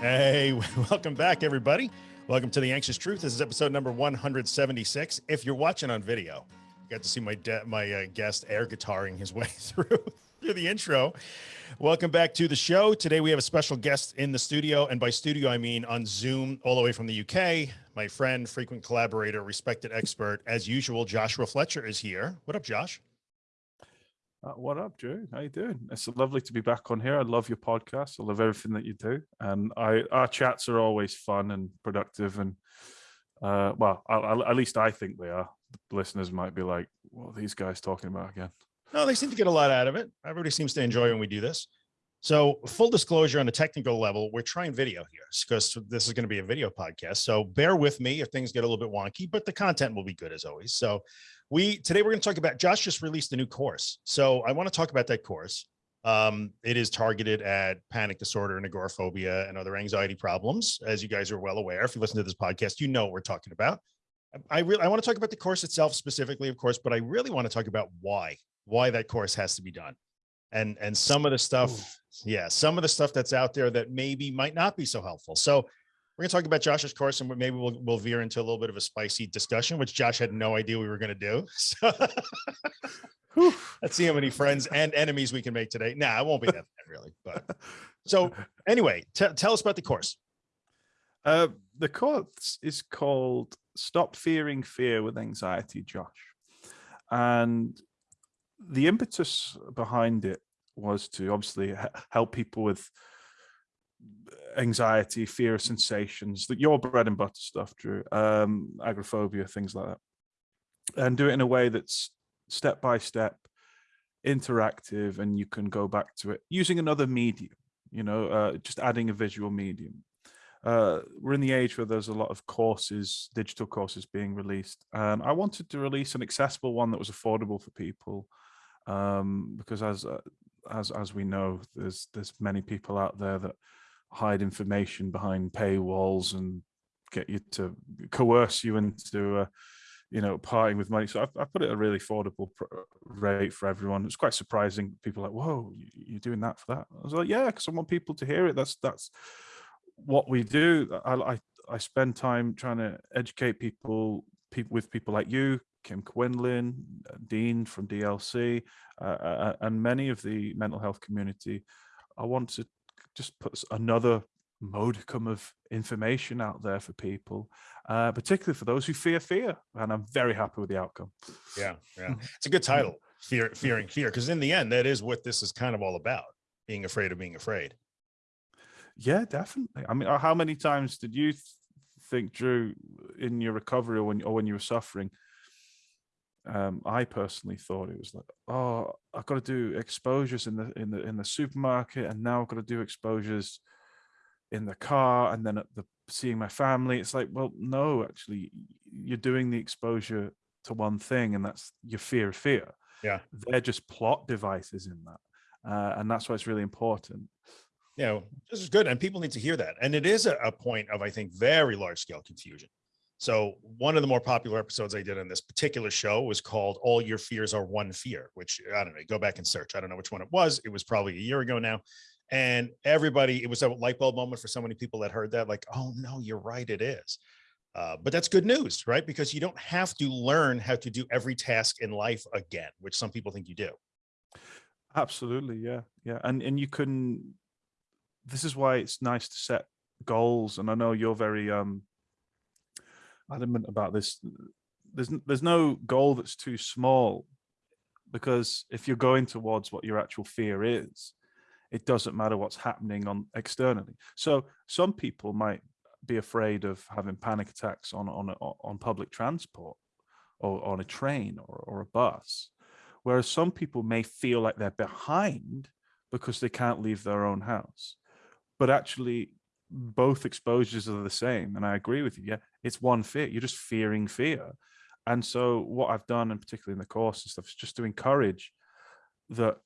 Hey, welcome back, everybody. Welcome to the Anxious Truth. This is episode number 176. If you're watching on video, you got to see my my uh, guest air guitaring his way through through the intro. Welcome back to the show. Today we have a special guest in the studio, and by studio I mean on Zoom, all the way from the UK. My friend, frequent collaborator, respected expert, as usual, Joshua Fletcher is here. What up, Josh? Uh, what up, Drew? How you doing? It's lovely to be back on here. I love your podcast. I love everything that you do, and I our chats are always fun and productive. And uh, well, I, I, at least I think they are. The listeners might be like, "What are these guys talking about again?" No, they seem to get a lot out of it. Everybody seems to enjoy when we do this. So, full disclosure on a technical level, we're trying video here because this is going to be a video podcast. So, bear with me if things get a little bit wonky, but the content will be good as always. So, we today we're going to talk about Josh just released a new course. So I want to talk about that course. Um, it is targeted at panic disorder and agoraphobia and other anxiety problems. As you guys are well aware, if you listen to this podcast, you know what we're talking about. I really I want to talk about the course itself specifically, of course, but I really want to talk about why why that course has to be done, and and some of the stuff, Ooh. yeah, some of the stuff that's out there that maybe might not be so helpful. So we're going to talk about Josh's course and maybe we'll, we'll veer into a little bit of a spicy discussion, which Josh had no idea we were going to do. So let's see how many friends and enemies we can make today. Nah, it won't be that bad really. But so anyway, tell us about the course. Uh, the course is called Stop Fearing Fear with Anxiety, Josh. And the impetus behind it was to obviously help people with anxiety, fear sensations, that your bread and butter stuff, Drew, um, agoraphobia, things like that. And do it in a way that's step by step, interactive, and you can go back to it using another medium, you know, uh, just adding a visual medium. Uh, we're in the age where there's a lot of courses, digital courses being released. And I wanted to release an accessible one that was affordable for people. Um, because as, uh, as, as we know, there's, there's many people out there that hide information behind paywalls and get you to coerce you into uh, you know parting with money. So I, I put it at a really affordable rate for everyone. It's quite surprising. People like whoa you're doing that for that? I was like yeah because i want people to hear it. That's that's what we do. I, I i spend time trying to educate people people with people like you kim quinlan uh, dean from dlc uh, uh, and many of the mental health community i want to just put another modicum of information out there for people, uh, particularly for those who fear fear. And I'm very happy with the outcome. Yeah, yeah. It's a good title, Fear, Fearing Fear, because in the end, that is what this is kind of all about, being afraid of being afraid. Yeah, definitely. I mean, uh, how many times did you think, Drew, in your recovery or when, or when you were suffering, um, I personally thought it was like, oh, I've got to do exposures in the in the in the supermarket, and now I've got to do exposures in the car, and then at the seeing my family. It's like, well, no, actually, you're doing the exposure to one thing, and that's your fear of fear. Yeah, they're just plot devices in that, uh, and that's why it's really important. You know, this is good, and people need to hear that. And it is a, a point of, I think, very large scale confusion so one of the more popular episodes I did on this particular show was called All Your Fears Are One Fear, which I don't know, go back and search. I don't know which one it was. It was probably a year ago now. And everybody, it was a light bulb moment for so many people that heard that, like, oh no, you're right, it is. Uh, but that's good news, right? Because you don't have to learn how to do every task in life again, which some people think you do. Absolutely, yeah, yeah, and and you can. This is why it's nice to set goals, and I know you're very um adamant about this. There's there's no goal that's too small, because if you're going towards what your actual fear is, it doesn't matter what's happening on externally. So some people might be afraid of having panic attacks on on on public transport, or on a train or, or a bus, whereas some people may feel like they're behind because they can't leave their own house. But actually, both exposures are the same. And I agree with you. Yeah, it's one fear. You're just fearing fear. And so what I've done, and particularly in the course and stuff, is just to encourage that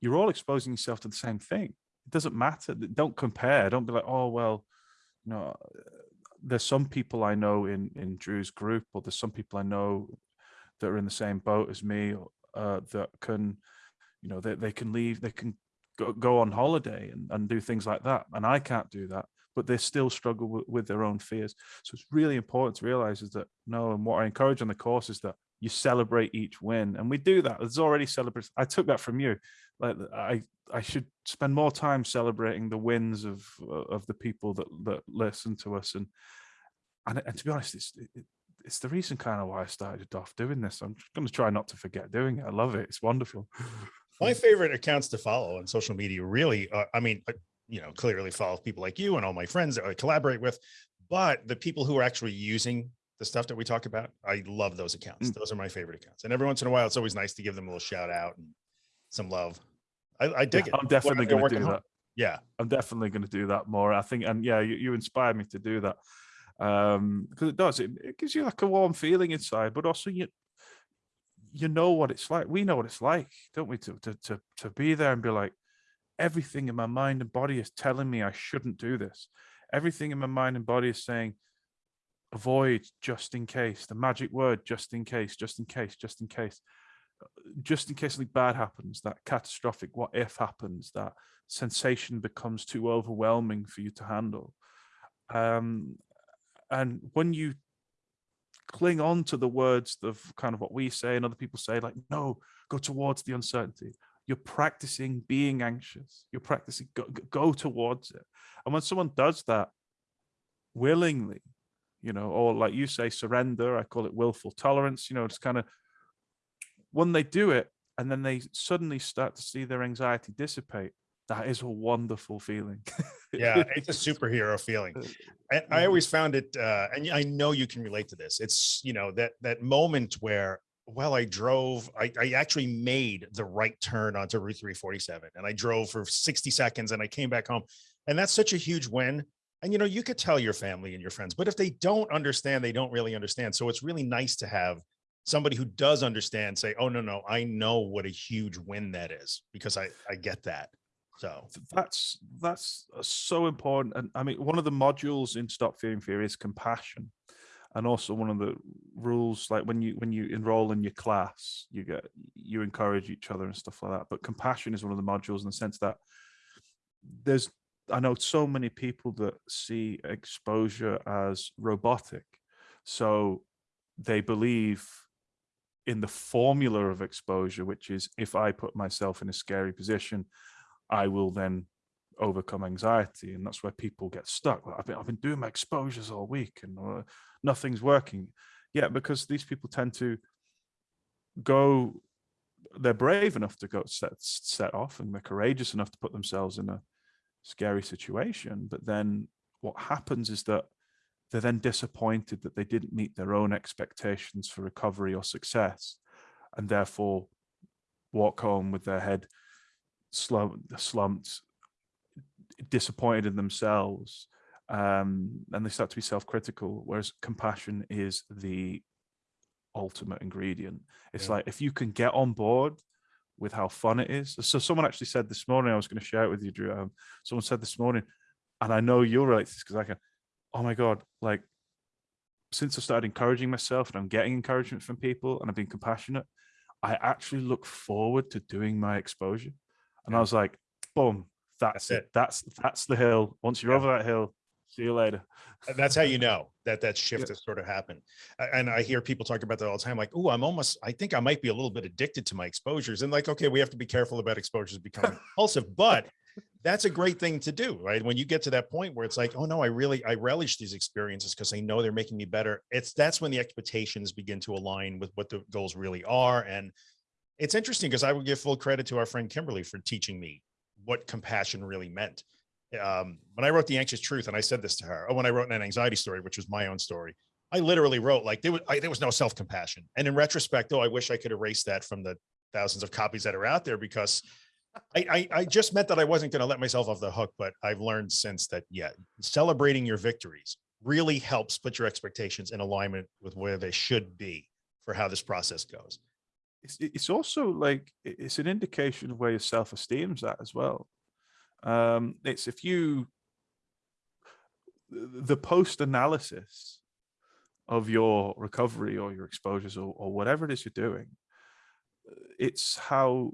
you're all exposing yourself to the same thing. It doesn't matter. Don't compare. Don't be like, oh, well, you know, there's some people I know in, in Drew's group, or there's some people I know that are in the same boat as me uh, that can, you know, they, they can leave, they can go, go on holiday and, and do things like that. And I can't do that but they still struggle with, with their own fears. So it's really important to realize is that no, and what I encourage on the course is that you celebrate each win, and we do that. It's already celebrates. I took that from you. Like I, I should spend more time celebrating the wins of of the people that that listen to us, and and, and to be honest, it's it, it's the reason kind of why I started off doing this. I'm going to try not to forget doing it. I love it. It's wonderful. My favorite accounts to follow on social media really, uh, I mean, uh, you know, clearly follow people like you and all my friends that I collaborate with, but the people who are actually using the stuff that we talk about, I love those accounts. Mm. Those are my favorite accounts. And every once in a while, it's always nice to give them a little shout out and some love. I, I dig yeah, it. I'm definitely going to do home. that. Yeah. I'm definitely going to do that more. I think, and yeah, you, you inspired me to do that um because it does it, it gives you like a warm feeling inside but also you you know what it's like we know what it's like don't we to to to, to be there and be like everything in my mind and body is telling me i shouldn't do this. Everything in my mind and body is saying avoid just in case the magic word just in case just in case just in case. Just in case something bad happens that catastrophic what if happens that sensation becomes too overwhelming for you to handle. Um and when you cling on to the words of kind of what we say and other people say like no go towards the uncertainty you're practicing being anxious. You're practicing go, go towards it. And when someone does that willingly you know or like you say surrender i call it willful tolerance you know it's kind of when they do it and then they suddenly start to see their anxiety dissipate that is a wonderful feeling. Yeah it's a superhero feeling. And i mm-hmm. always found it uh and i know you can relate to this. It's you know that that moment where well i drove I, I actually made the right turn onto route 347 and i drove for 60 seconds and i came back home and that's such a huge win and you know you could tell your family and your friends but if they don't understand they don't really understand so it's really nice to have somebody who does understand say oh no no i know what a huge win that is because i i get that so that's that's uh, so important. And I mean, one of the modules in Stop Fearing Fear is compassion. And also one of the rules, like when you when you enroll in your class, you get you encourage each other and stuff like that. But compassion is one of the modules in the sense that there's I know so many people that see exposure as robotic. So they believe in the formula of exposure, which is if I put myself in a scary position, I will then overcome anxiety. And that's where people get stuck. I've been, I've been doing my exposures all week and uh, nothing's working. Yeah, because these people tend to go, they're brave enough to go set, set off and they're courageous enough to put themselves in a scary situation. But then what happens is that they're then disappointed that they didn't meet their own expectations for recovery or success and therefore walk home with their head slumped, slumped disappointed in themselves um, and they start to be self-critical whereas compassion is the ultimate ingredient it's yeah. like if you can get on board with how fun it is so someone actually said this morning i was going to share it with you drew um, someone said this morning and i know you'll relate to this because i can oh my god like since i started encouraging myself and i'm getting encouragement from people and i've been compassionate i actually look forward to doing my exposure and I was like, boom, that's, that's it. it. That's that's the hill. Once you're yeah. over that hill, see you later. That's how you know that that shift yeah. has sort of happened. And I hear people talk about that all the time, like, oh, I'm almost, I think I might be a little bit addicted to my exposures. And like, okay, we have to be careful about exposures becoming compulsive, but that's a great thing to do, right? When you get to that point where it's like, oh no, I really, I relish these experiences because I know they're making me better. It's that's when the expectations begin to align with what the goals really are. And it's interesting because I would give full credit to our friend Kimberly for teaching me what compassion really meant. Um, when I wrote The Anxious Truth, and I said this to her, oh, when I wrote an anxiety story, which was my own story, I literally wrote like there was, I, there was no self-compassion. And in retrospect, oh, I wish I could erase that from the thousands of copies that are out there because I, I, I just meant that I wasn't going to let myself off the hook, but I've learned since that, yeah, celebrating your victories really helps put your expectations in alignment with where they should be for how this process goes it's, it's also like it's an indication of where your self-esteem's at as well um it's if you the post analysis of your recovery or your exposures or, or whatever it is you're doing it's how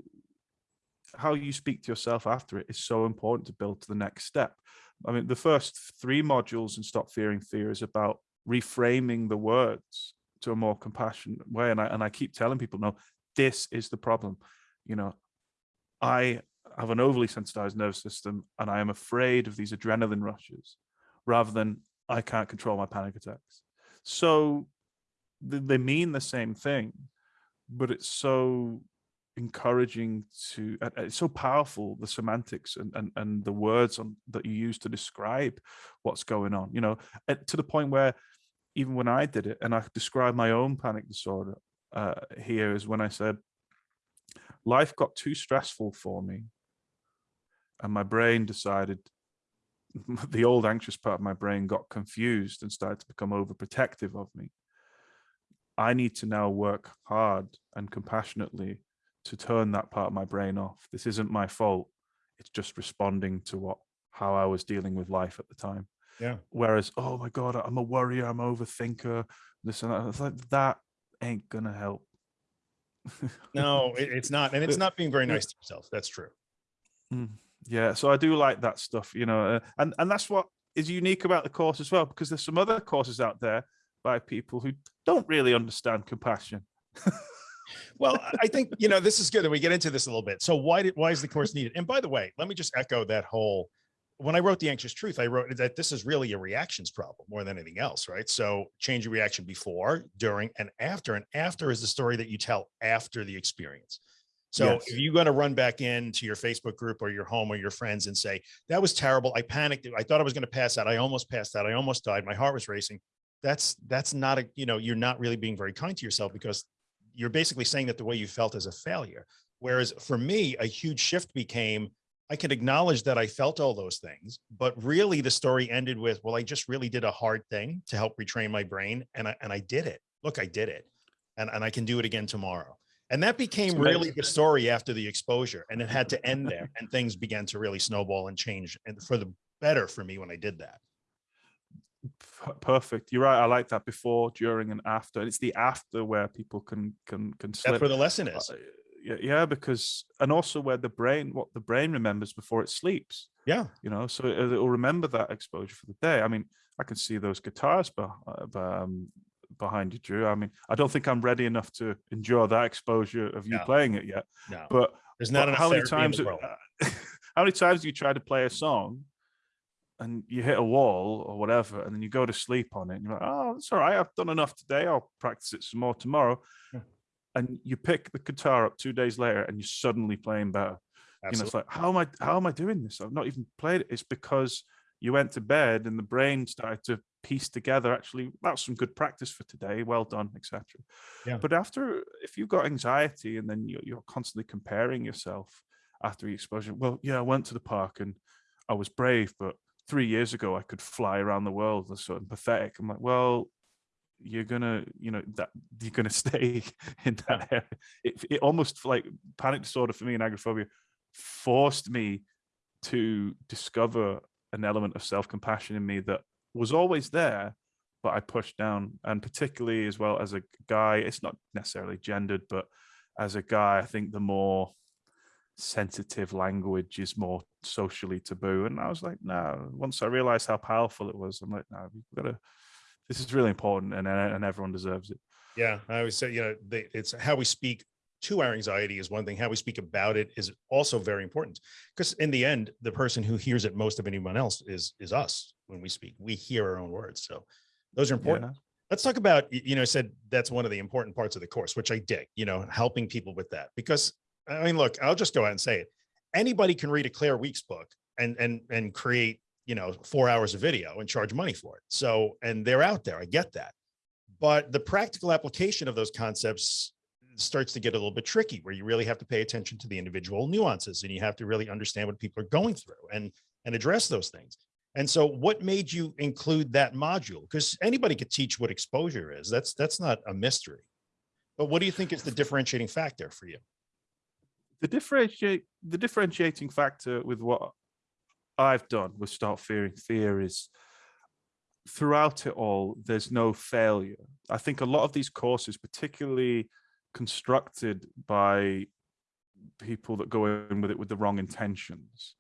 how you speak to yourself after it is so important to build to the next step I mean, the first three modules in Stop Fearing Fear is about reframing the words to a more compassionate way. And I, and I keep telling people, no, this is the problem. You know, I have an overly sensitized nervous system and I am afraid of these adrenaline rushes rather than I can't control my panic attacks. So they mean the same thing, but it's so encouraging to it's so powerful the semantics and and, and the words on that you use to describe what's going on you know to the point where even when i did it and i described my own panic disorder uh here is when i said life got too stressful for me and my brain decided the old anxious part of my brain got confused and started to become overprotective of me i need to now work hard and compassionately to turn that part of my brain off. This isn't my fault. It's just responding to what how I was dealing with life at the time. Yeah. Whereas, oh my God, I'm a worrier, I'm an overthinker, this and that. It's like that ain't gonna help. no, it's not. And it's not being very nice to yourself. That's true. Mm, yeah. So I do like that stuff, you know, uh, and, and that's what is unique about the course as well, because there's some other courses out there by people who don't really understand compassion. well, I think, you know, this is good that we get into this a little bit. So why did, why is the course needed? And by the way, let me just echo that whole, when I wrote The Anxious Truth, I wrote that this is really a reactions problem more than anything else, right? So change your reaction before, during, and after. And after is the story that you tell after the experience. So yes. if you're going to run back into your Facebook group or your home or your friends and say, that was terrible. I panicked. I thought I was going to pass out. I almost passed out. I almost died. My heart was racing. That's, that's not a, you know, you're not really being very kind to yourself because you're basically saying that the way you felt is a failure. Whereas for me, a huge shift became, I can acknowledge that I felt all those things, but really the story ended with, well, I just really did a hard thing to help retrain my brain. And I, and I did it. Look, I did it. And, and I can do it again tomorrow. And that became really the story after the exposure and it had to end there and things began to really snowball and change and for the better for me when I did that. Perfect. You're right i like that before during and after. It's the after where people can can can slip. that's where the lesson is. Uh, yeah, yeah because and also where the brain what the brain remembers before it sleeps. Yeah. You know so it, will remember that exposure for the day. I mean i can see those guitars but um, behind you drew i mean i don't think i'm ready enough to endure that exposure of you no. playing it yet no. but there's not but how many times how many times do you try to play a song and you hit a wall or whatever, and then you go to sleep on it, and you're like, oh, it's all right, I've done enough today, I'll practice it some more tomorrow. Yeah. And you pick the guitar up two days later and you're suddenly playing better. Absolutely. You know, it's like, how am I how am I doing this? I've not even played it. It's because you went to bed and the brain started to piece together actually that's some good practice for today well done etc yeah. but after if you've got anxiety and then you're, you're constantly comparing yourself after the exposure well yeah i went to the park and i was brave but three years ago I could fly around the world. That's sort of pathetic. I'm like, well, you're gonna, you know, that you're gonna stay in that area. It, it almost like panic disorder for me and agoraphobia forced me to discover an element of self-compassion in me that was always there, but I pushed down. And particularly as well as a guy, it's not necessarily gendered, but as a guy, I think the more sensitive language is more socially taboo. And I was like, no, once I realized how powerful it was, I'm like, no, we've got to, this is really important and, and everyone deserves it. Yeah. I always say, you know, they, it's how we speak to our anxiety is one thing. How we speak about it is also very important because in the end, the person who hears it most of anyone else is, is us when we speak, we hear our own words. So those are important. Yeah. Let's talk about, you know, I said that's one of the important parts of the course, which I dig, you know, helping people with that because I mean, look, I'll just go ahead and say it. Anybody can read a Claire Weekes book and and and create, you know, four hours of video and charge money for it. So, and they're out there. I get that. But the practical application of those concepts starts to get a little bit tricky where you really have to pay attention to the individual nuances and you have to really understand what people are going through and and address those things. And so what made you include that module? Because anybody could teach what exposure is. That's that's not a mystery. But what do you think is the differentiating factor for you? the differentiate the differentiating factor with what I've done with start Fearing Fear is throughout it all, there's no failure. I think a lot of these courses, particularly constructed by people that go in with it with the wrong intentions,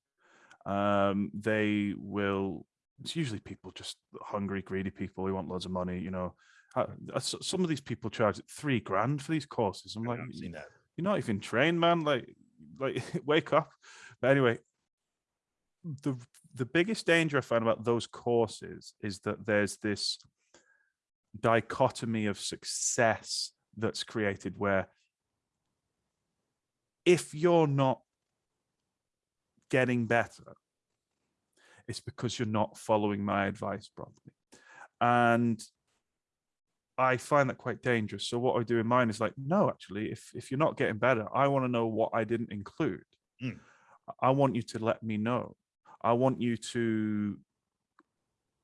Um, they will. It's usually people just hungry, greedy people who want loads of money. You know, Uh, uh, some of these people charge three grand for these courses. I'm like, I've seen that. you're not even trained, man. Like, like wake up. But anyway, the the biggest danger I find about those courses is that there's this dichotomy of success that's created where if you're not getting better, it's because you're not following my advice properly. And I find that quite dangerous. So what I do in mine is like, no, actually, if if you're not getting better, I want to know what I didn't include. Mm. I want you to let me know. I want you to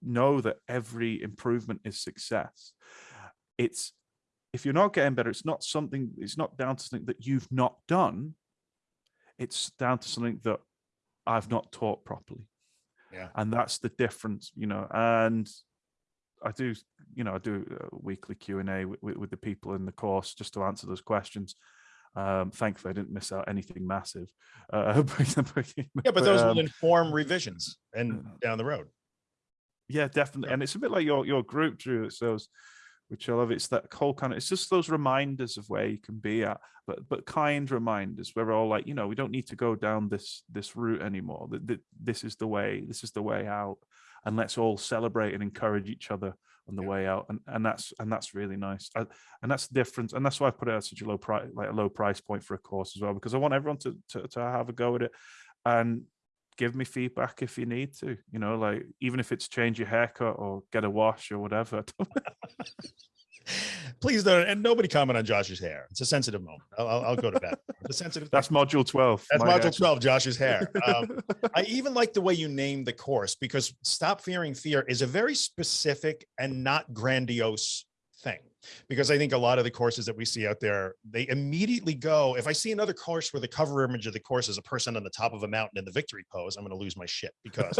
know that every improvement is success. It's if you're not getting better, it's not something, it's not down to something that you've not done. It's down to something that I've not taught properly. Yeah. And that's the difference, you know, and I do, you know, I do a weekly Q and A with, with the people in the course just to answer those questions. Um, thankfully, I didn't miss out anything massive. Uh, but, Yeah, but those um, will inform revisions and down the road. yeah, definitely. Yeah. And it's a bit like your your group, Drew. It's those, which I love. It's that whole kind of. It's just those reminders of where you can be at, but but kind reminders where we're all like, you know, we don't need to go down this this route anymore. That that This is the way. This is the way out, and let's all celebrate and encourage each other on the Yeah. way out. And and that's and that's really nice. I, and that's the difference. And that's why I put it at such a low price, like a low price point for a course as well, because I want everyone to to, to have a go at it, and give me feedback if you need to you know like even if it's change your haircut or get a wash or whatever Please don't, and nobody comment on Josh's hair. It's a sensitive moment. I'll, I'll, go to bed. It's sensitive. that's module 12 That's module hair. 12, Josh's hair. Um, I even like the way you named the course because Stop Fearing Fear is a very specific and not grandiose thing. Because I think a lot of the courses that we see out there, they immediately go, if I see another course where the cover image of the course is a person on the top of a mountain in the victory pose, I'm going to lose my shit because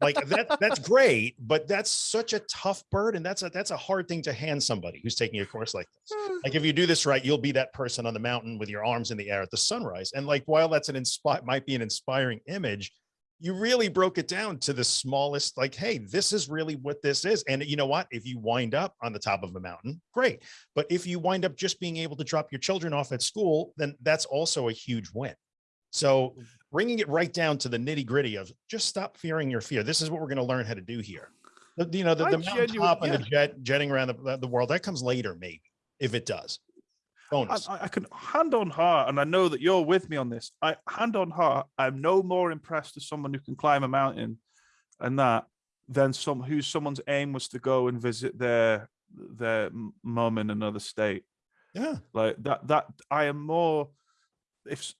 like that that's great, but that's such a tough burden. That's a that's a hard thing to hand somebody who's taking a course like this. Hmm. Like if you do this right, you'll be that person on the mountain with your arms in the air at the sunrise. And like while that's an inspire might be an inspiring image, you really broke it down to the smallest, like, hey, this is really what this is. And you know what? If you wind up on the top of a mountain, great. But if you wind up just being able to drop your children off at school, then that's also a huge win. So mm. bringing it right down to the nitty gritty of just stop fearing your fear. This is what we're going to learn how to do here. The- You know, the, the mountaintop and the jet jetting around the, the world, that comes later, maybe, if it does. I, Bonus. I- I can hand on heart, and I know that you're with me on this. I hand on heart, I'm no more impressed as someone who can climb a mountain and that than some whose someone's aim was to go and visit their their mum in another state. Yeah. like that that i am more if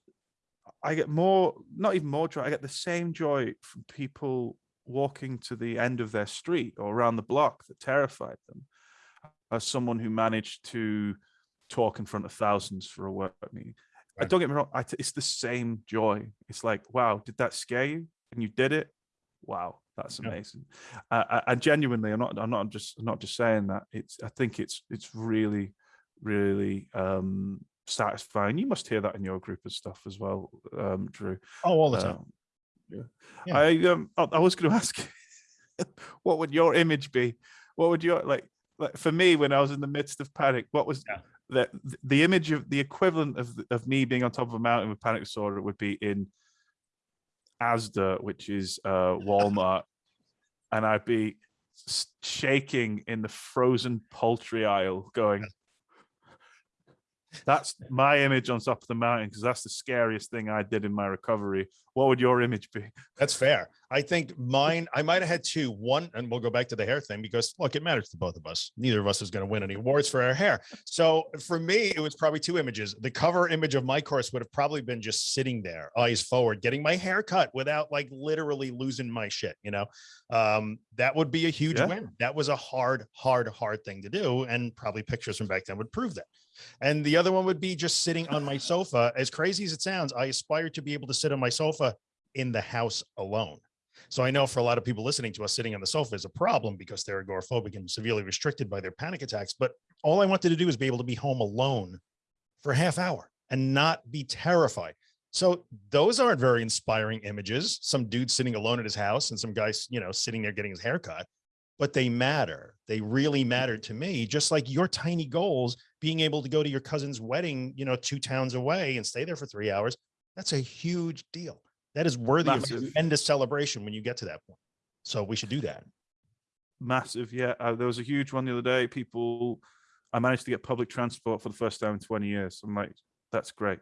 I get more not even more joy i get the same joy from people walking to the end of their street or around the block that terrified them as someone who managed to talk in front of thousands for a work meeting I Right. don't get me wrong I t- it's the same joy it's like wow did that scare you and you did it wow that's amazing uh, uh, and genuinely i'm not i'm not just I'm not just saying that it's i think it's it's really really um satisfying you must hear that in your group of stuff as well um drew Oh, all the time. Um, yeah. Yeah. i um i, I was going to ask what would your image be what would your like like for me when i was in the midst of panic what was Yeah. The the image of the equivalent of of me being on top of a mountain with panic disorder would be in asda which is uh walmart. And i'd be shaking in the frozen poultry aisle going that's my image on top of the mountain because that's the scariest thing I did in my recovery. What would your image be? That's fair. I think mine, I might have had two. One, and we'll go back to the hair thing because look, it matters to both of us. Neither of us is going to win any awards for our hair. So for me, it was probably two images. The cover image of my course would have probably been just sitting there, eyes forward, getting my hair cut without like literally losing my shit. You know, um, that would be a huge Yeah. win. That was a hard, hard, hard thing to do. And probably pictures from back then would prove that. And the other one would be just sitting on my sofa. As crazy as it sounds, I aspire to be able to sit on my sofa in the house alone. So I know for a lot of people listening to us, sitting on the sofa is a problem because they're agoraphobic and severely restricted by their panic attacks. But all I wanted to do is be able to be home alone for a half hour and not be terrified. So those aren't very inspiring images. Some dude sitting alone at his house and some guys, you know, sitting there getting his hair cut, but they matter. They really matter to me, just like your tiny goals, being able to go to your cousin's wedding, you know, two towns away and stay there for three hours. That's a huge deal. That is worthy Massive. of tremendous celebration when you get to that point. So we should do that. Massive, yeah. Uh, there was a huge one the other day. People, I managed to get public transport for the first time in 20 years. I'm like, that's great.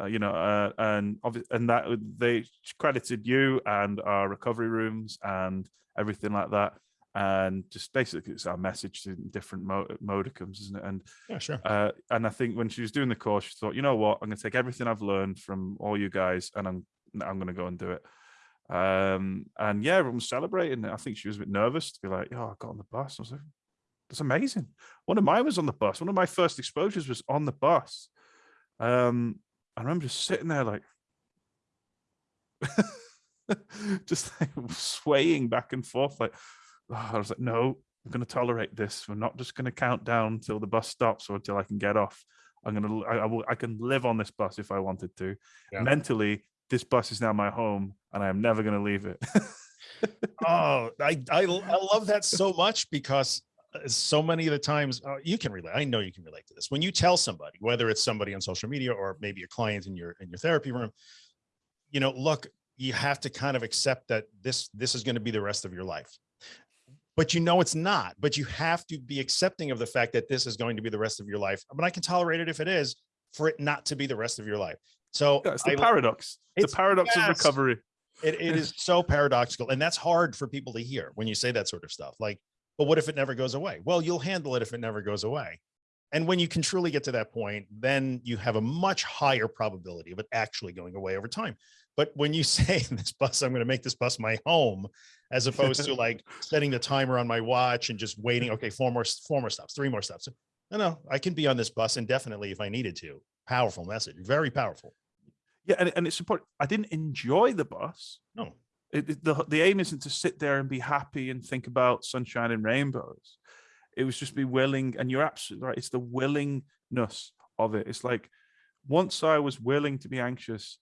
Uh, you know, uh, and obviously, and that they credited you and our recovery rooms and everything like that. And just basically, it's our message in different mo modicums, isn't it? And Yeah, sure. uh, and I think when she was doing the course, she thought, you know what, I'm going to take everything I've learned from all you guys, and I'm I'm going to go and do it. Um, and yeah, everyone was celebrating. I think she was a bit nervous to be like, oh, I got on the bus. I was like, that's amazing. One of mine was on the bus. One of my first exposures was on the bus. Um, I remember just sitting there like, just like swaying back and forth. Like, oh, I was like, no, I'm going to tolerate this. We're not just going to count down till the bus stops or until I can get off. I'm going to, I, I, will, I can live on this bus if I wanted to. Yeah. Mentally, this bus is now my home and I am never going to leave it. Oh, I, I, I love that so much because uh, so many of the times uh, you can relate. I know you can relate to this. When you tell somebody, whether it's somebody on social media or maybe a client in your, in your therapy room, you know, look, you have to kind of accept that this, this is going to be the rest of your life. But you know, it's not, but you have to be accepting of the fact that this is going to be the rest of your life. But I can tolerate it if it is for it not to be the rest of your life. So Yeah, it's the I- paradox. It's the paradox yes. of recovery. it, it is so paradoxical and that's hard for people to hear when you say that sort of stuff like but what if it never goes away well you'll handle it if it never goes away and when you can truly get to that point then you have a much higher probability of it actually going away over time but when you say this bus i'm going to make this bus my home as opposed to like setting the timer on my watch and just waiting okay four more four more stops three more stops no no i can be on this bus indefinitely if i needed to powerful message very powerful Yeah, and, and it's important. I didn't enjoy the bus. no It, it- the, the aim isn't to sit there and be happy and think about sunshine and rainbows. It was just be willing, and you're absolutely right. It's the willingness of it. It's like once I was willing to be anxious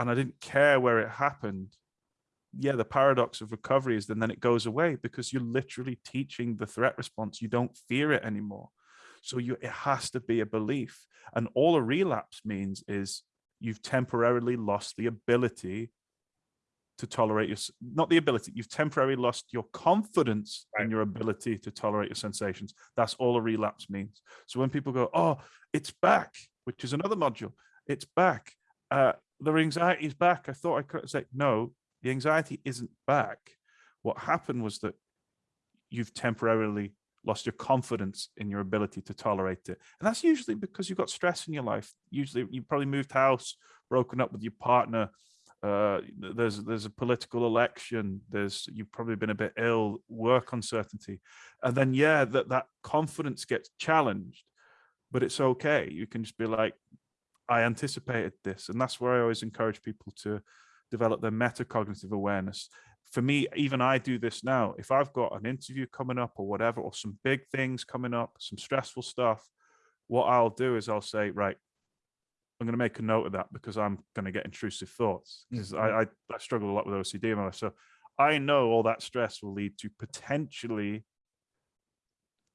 and I didn't care where it happened, yeah, the paradox of recovery is then, then it goes away because you're literally teaching the threat response. You don't fear it anymore. So you it has to be a belief. And all a relapse means is you've temporarily lost the ability to tolerate your not the ability you've temporarily lost your confidence in your ability to tolerate your sensations that's all a relapse means so when people go oh it's back which is another module it's back uh the anxiety is back. I thought i could say no the anxiety isn't back. What happened was that you've temporarily lost your confidence in your ability to tolerate it. And that's usually because you've got stress in your life. Usually you probably moved house broken up with your partner uh there's there's a political election there's you've probably been a bit ill work uncertainty. And then yeah that that confidence gets challenged but it's okay. You can just be like i anticipated this and that's where i always encourage people to develop their metacognitive awareness for me even i do this now if i've got an interview coming up or whatever or some big things coming up some stressful stuff what i'll do is i'll say right I'm going to make a note of that because I'm going to get intrusive thoughts because I, I I struggle a lot with OCD in my life. So I know all that stress will lead to potentially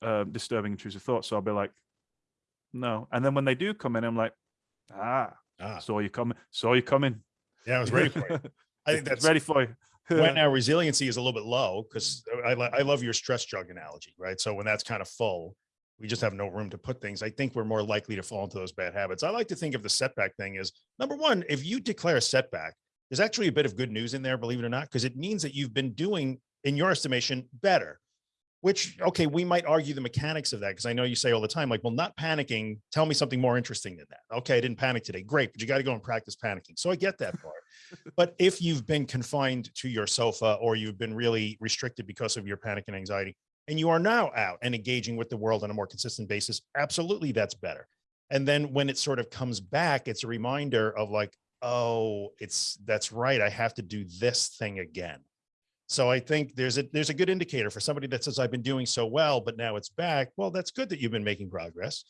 um, disturbing intrusive thoughts. So I'll be like, no. And then when they do come in, I'm like, ah, ah, saw you coming, saw you coming. yeah i was ready for it i think that's ready for you. when our resiliency is a little bit low, because I, I love your stress jug analogy, right? So when that's kind of full, we just have no room to put things. I think we're more likely to fall into those bad habits. I like to think of the setback thing as number one, if you declare a setback, there's actually a bit of good news in there, believe it or not, because it means that you've been doing, in your estimation, better. Which, okay, we might argue the mechanics of that because I know you say all the time, like, well, not panicking, tell me something more interesting than that. Okay, I didn't panic today. Great, but you got to go and practice panicking. So I get that part. but if you've been confined to your sofa or you've been really restricted because of your panic and anxiety, and you are now out and engaging with the world on a more consistent basis, absolutely that's better. And then when it sort of comes back, it's a reminder of like, oh, it's that's right. I have to do this thing again. So I think there's a there's a good indicator for somebody that says I've been doing so well, but now it's back. Well, that's good that you've been making progress.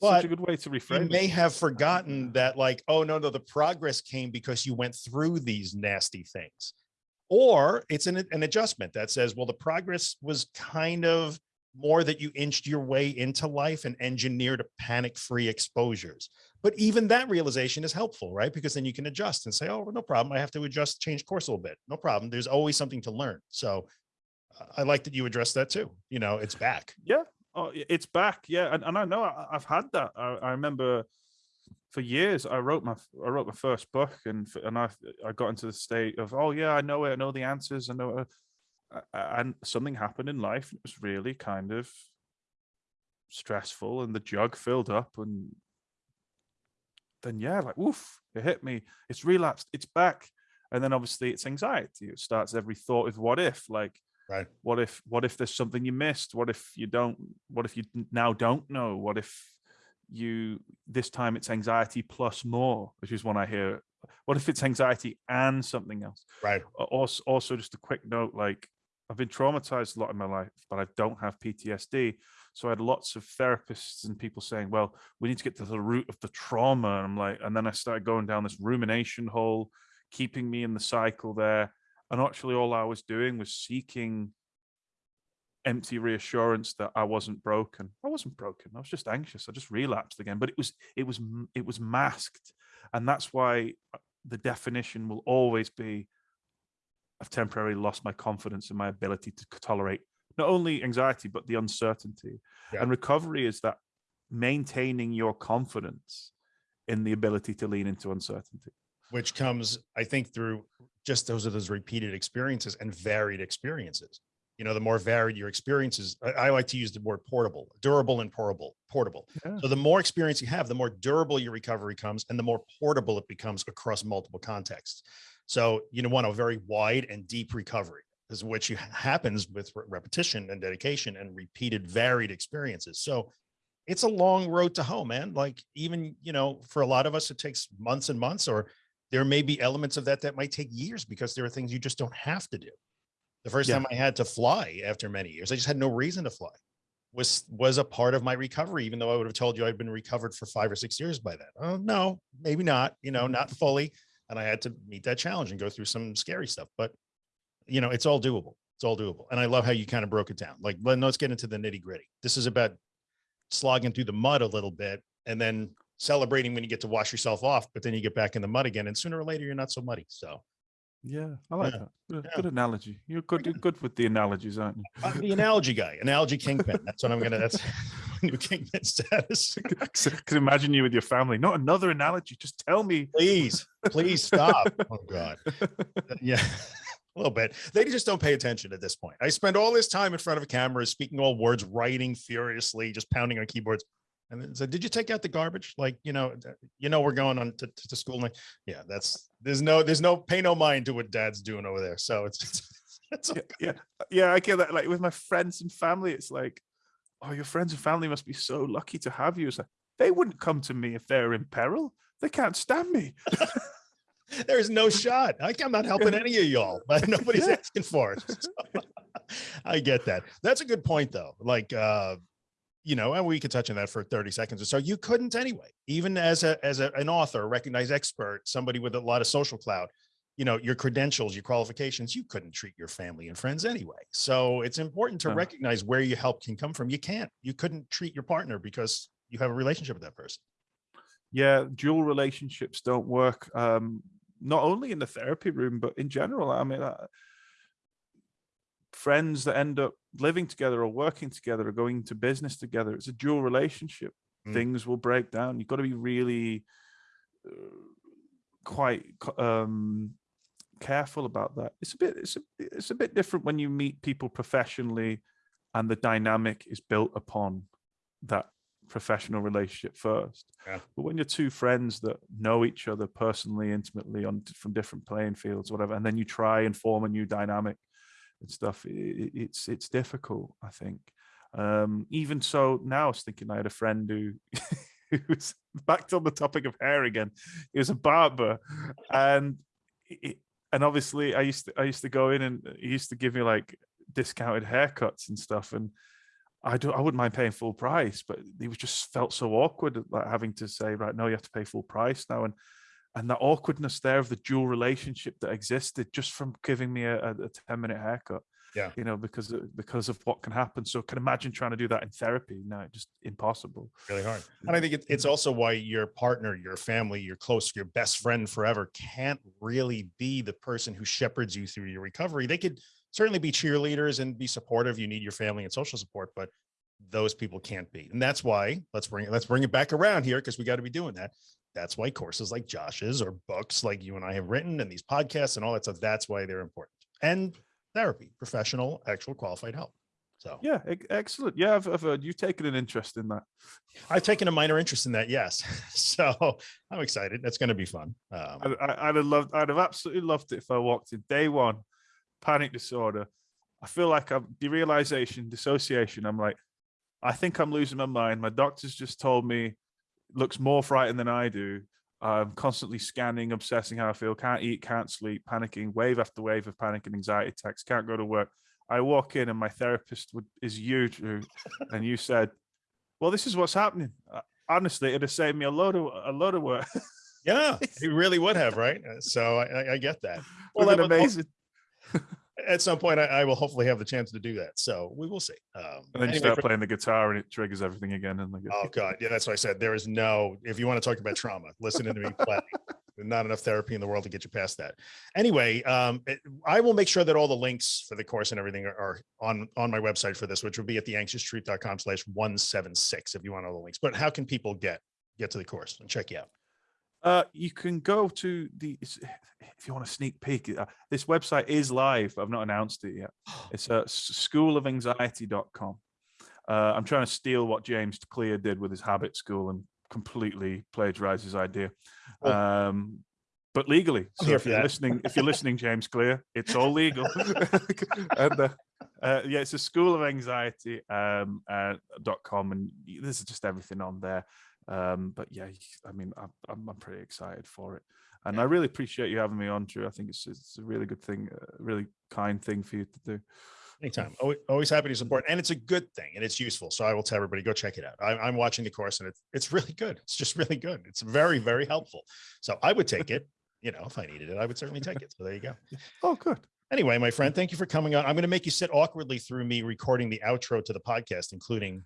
But Such a good way to you reframe may it. have forgotten that like oh no no the progress came because you went through these nasty things or it's an, an adjustment that says well the progress was kind of more that you inched your way into life and engineered a panic-free exposures but even that realization is helpful right because then you can adjust and say oh no problem i have to adjust change course a little bit no problem there's always something to learn so i like that you addressed that too you know it's back Yeah. Oh, it's back, yeah, and, and I know I, I've had that. I, I remember for years I wrote my I wrote my first book, and and I I got into the state of oh yeah I know it, I know the answers, I know, it," and something happened in life. It was really kind of stressful, and the jug filled up, and then yeah, like woof, it hit me. It's relapsed. It's back, and then obviously it's anxiety. It starts every thought with what if, like right. What if what if there's something you missed? What if you don't what if you now don't know? What if you this time it's anxiety plus more? which is one i hear what if it's anxiety and something else? Right. Also also just a quick note like i've been traumatized a lot in my life but i don't have ptsd so i had lots of therapists and people saying well we need to get to the root of the trauma. And i'm like and then i started going down this rumination hole keeping me in the cycle there. And actually all i was doing was seeking empty reassurance that i wasn't broken. I wasn't broken. I was just anxious. I just relapsed again. But it was it was it was masked. And that's why uh, the definition will always be i've temporarily lost my confidence in my ability to tolerate not only anxiety but the uncertainty Yeah. and recovery is that maintaining your confidence in the ability to lean into uncertainty which comes, I think, through just those are those repeated experiences and varied experiences. You know, the more varied your experiences, I, I like to use the word portable, durable and portable, portable. Yeah. So the more experience you have, the more durable your recovery comes and the more portable it becomes across multiple contexts. So you know, want a very wide and deep recovery is which you happens with re- repetition and dedication and repeated varied experiences. So it's a long road to home, man. Like even, you know, for a lot of us, it takes months and months, or there may be elements of that that might take years because there are things you just don't have to do. The first Yeah. time I had to fly after many years, I just had no reason to fly. Was was a part of my recovery, even though I would have told you I'd been recovered for five or six years by then. Oh no, maybe not. You know, mm-hmm. not fully. And I had to meet that challenge and go through some scary stuff. But you know, it's all doable. It's all doable. And I love how you kind of broke it down. Like, let, let's get into the nitty gritty. This is about slogging through the mud a little bit and then celebrating when you get to wash yourself off, but then you get back in the mud again. And sooner or later, you're not so muddy. So yeah i like Yeah. that good, Yeah. good analogy you're good you're good with the analogies aren't you I'm the analogy guy, analogy kingpin. That's what I'm gonna. That's my new kingpin status. I can imagine you with your family. Not another analogy. Just tell me. Please, please stop. Oh God. Uh, yeah. A little bit. They just don't pay attention at this point. I spend all this time in front of a camera, speaking all words, writing furiously, just pounding on keyboards. And then said, "Did you take out the garbage? Like, you know, you know, we're going on to, to, to school." Like, yeah, that's there's no there's no pay no mind to what Dad's doing over there. So it's it's, it's Yeah, yeah, uh, yeah. I get that. Like with my friends and family, it's like, oh, your friends and family must be so lucky to have you. It's like they wouldn't come to me if they're in peril. They can't stand me. there's no shot. Like, I'm not helping any of y'all, but nobody's asking for it. So, I get that. That's a good point, though. Like, uh, you know, and we could touch on that for 30 seconds or so. You couldn't anyway, even as a as a, an author, a recognized expert, somebody with a lot of social clout. You know, your credentials, your qualifications, you couldn't treat your family and friends anyway. So it's important to recognize where your help can come from. You can't, you couldn't treat your partner because you have a relationship with that person. Yeah, dual relationships don't work. Um, not only in the therapy room, but in general. I mean, uh, friends that end up living together or working together or going to business together, it's a dual relationship. Mm. Things will break down. You've got to be really uh, quite um, careful about that. It's a bit, it's a, it's a bit different when you meet people professionally, and the dynamic is built upon that professional relationship first. Yeah. But when you're two friends that know each other personally, intimately on from different playing fields, whatever, and then you try and form a new dynamic and stuff, i i- it's it's difficult. I think. Um, even so, now I was thinking I had a friend who. who was back on the topic of hair again. He was a barber, and it, and obviously I used to I used to go in and he used to give me like discounted haircuts and stuff, and I don't, I wouldn't mind paying full price, but it was just felt so awkward like having to say, right, no, you have to pay full price now. And and that awkwardness there of the dual relationship that existed just from giving me a, a 10 minute haircut. Yeah. You know, because of, because of what can happen. So can imagine trying to do that in therapy. No, just impossible. Really hard. And I think it, it's also why your partner, your family, your close, your best friend forever can't really be the person who shepherds you through your recovery. They could certainly be cheerleaders and be supportive. You need your family and social support, but those people can't be. And that's why let's bring it, let's bring it back around here because we got to be doing that. That's why courses like Josh's or books like you and I have written and these podcasts and all that stuff, that's why they're important. And therapy, professional, actual qualified help. So yeah, excellent. Yeah, I've, I've heard you've taken an interest in that. I've taken a minor interest in that. Yes. So I'm excited. That's going to be fun. Um, I, would have loved, I'd have absolutely loved it if I walked in day one, panic disorder. I feel like I'm derealization, dissociation. I'm like, I think I'm losing my mind. My doctor's just told me looks more frightened than I do. I'm constantly scanning, obsessing how I feel, can't eat, can't sleep, panicking, wave after wave of panic and anxiety attacks, can't go to work. I walk in and my therapist would, is you, Drew, and you said, well, this is what's happening. Uh, honestly, it'd have saved me a load of, a load of work. yeah, it really would have, right? So I, I get that. Well, that amazing. At some point I, I, will hopefully have the chance to do that. So we will see. Um, and then anyway, you start playing the guitar and it triggers everything again. And like, oh God, yeah, that's what I said. There is no, if you want to talk about trauma, listen to me play. Not enough therapy in the world to get you past that. Anyway, um, it, I will make sure that all the links for the course and everything are, are on on my website for this, which will be at theanxioustruth.com slash 176 if you want all the links. But how can people get get to the course and check you out? Uh, you can go to the if you want a sneak peek. Uh, this website is live. I've not announced it yet. It's at uh, schoolofanxiety.com. Uh, I'm trying to steal what James Clear did with his habit school and completely plagiarize his idea. Um, but legally. So if you're that. listening, if you're listening, James Clear, it's all legal. and, uh, uh, yeah, it's a school of anxiety um, uh, .com, and there's just everything on there. Um, but yeah, I mean, I'm, I'm pretty excited for it. And I really appreciate you having me on, Drew. I think it's, it's a really good thing, a really kind thing for you to do. Anytime. Always, always happy to support. And it's a good thing and it's useful. So I will tell everybody, go check it out. I, am watching the course and it's, it's really good. It's just really good. It's very, very helpful. So I would take it, you know, if I needed it, I would certainly take it. So there you go. Oh, good. Anyway, my friend, thank you for coming on. I'm going to make you sit awkwardly through me recording the outro to the podcast, including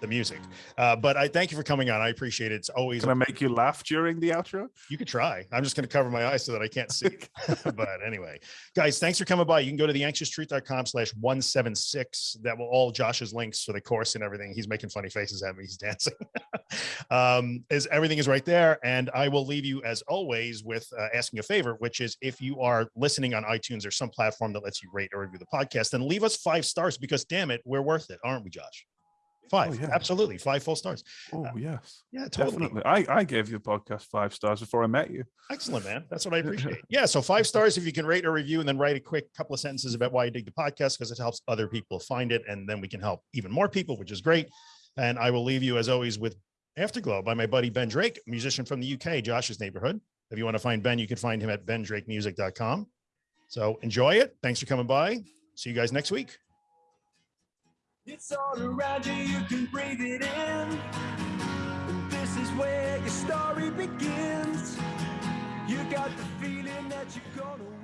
the music. Uh, but I thank you for coming on. I appreciate it. It's always. Can I make you laugh during the outro? You could try. I'm just going to cover my eyes so that I can't see. but anyway, guys, thanks for coming by. You can go to theanxioustruth.com slash 176. That will all Josh's links for the course and everything. He's making funny faces at me. He's dancing. um, is everything is right there. And I will leave you as always with uh, asking a favor, which is if you are listening on iTunes or some platform that lets you rate or review the podcast, then leave us five stars because damn it, we're worth it, aren't we, Josh? Five, oh, yeah. absolutely, five full stars. Oh uh, yes, yeah, totally. Definitely. I I gave you the podcast five stars before I met you. Excellent, man. That's what I appreciate. yeah, so five stars if you can rate or review, and then write a quick couple of sentences about why you dig the podcast because it helps other people find it, and then we can help even more people, which is great. And I will leave you as always with Afterglow by my buddy Ben Drake, musician from the UK, Josh's neighborhood. If you want to find Ben, you can find him at bendrakemusic.com. So enjoy it. Thanks for coming by. See you guys next week. It's all around you, you can breathe it in. This is where your story begins. You got the feeling that you're gonna.